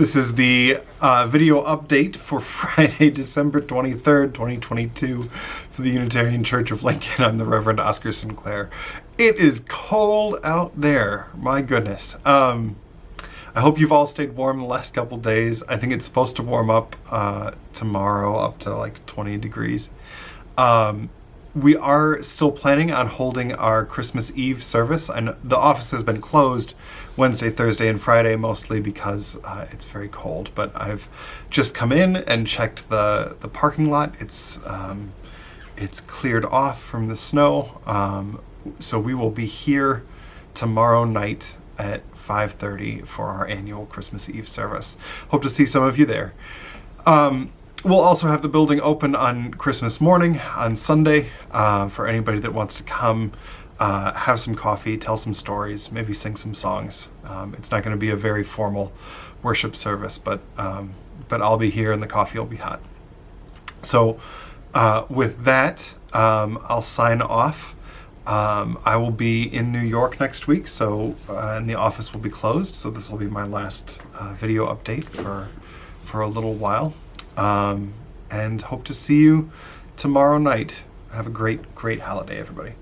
This is the uh, video update for Friday, December 23rd, 2022 for the Unitarian Church of Lincoln. I'm the Reverend Oscar Sinclair. It is cold out there. My goodness. Um, I hope you've all stayed warm the last couple days. I think it's supposed to warm up uh, tomorrow up to like 20 degrees. Um, we are still planning on holding our Christmas Eve service, and the office has been closed Wednesday, Thursday, and Friday mostly because uh, it's very cold. But I've just come in and checked the the parking lot. It's um, it's cleared off from the snow, um, so we will be here tomorrow night at 5:30 for our annual Christmas Eve service. Hope to see some of you there. Um, We'll also have the building open on Christmas morning on Sunday uh, for anybody that wants to come, uh, have some coffee, tell some stories, maybe sing some songs. Um, it's not going to be a very formal worship service, but um, but I'll be here and the coffee will be hot. So uh, with that, um, I'll sign off. Um, I will be in New York next week, so uh, and the office will be closed. So this will be my last uh, video update for for a little while um, and hope to see you tomorrow night. Have a great, great holiday, everybody.